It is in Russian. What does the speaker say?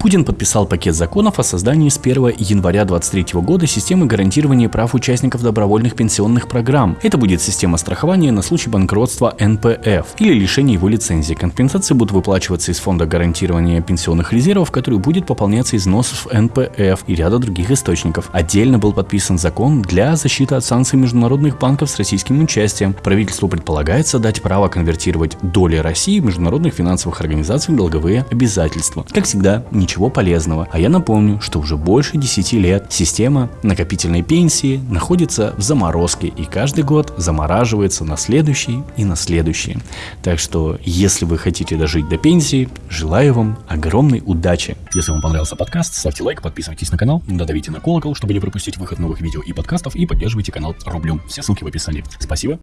Путин подписал пакет законов о создании с 1 января 2023 года системы гарантирования прав участников добровольных пенсионных программ. Это будет система страхования на случай банкротства НПФ или лишения его лицензии. Компенсации будут выплачиваться из фонда гарантирования пенсионных резервов, который будет пополняться из взносов НПФ и ряда других источников. Отдельно был подписан закон для защиты от санкций международных банков с российским участием. Правительству предполагается дать право конвертировать доли России в международных финансовых организациях в долговые обязательства. Как всегда, ничего ничего полезного. А я напомню, что уже больше 10 лет система накопительной пенсии находится в заморозке и каждый год замораживается на следующий и на следующий. Так что, если вы хотите дожить до пенсии, желаю вам огромной удачи. Если вам понравился подкаст, ставьте лайк, подписывайтесь на канал, додавите на колокол, чтобы не пропустить выход новых видео и подкастов и поддерживайте канал рублем. Все ссылки в описании. Спасибо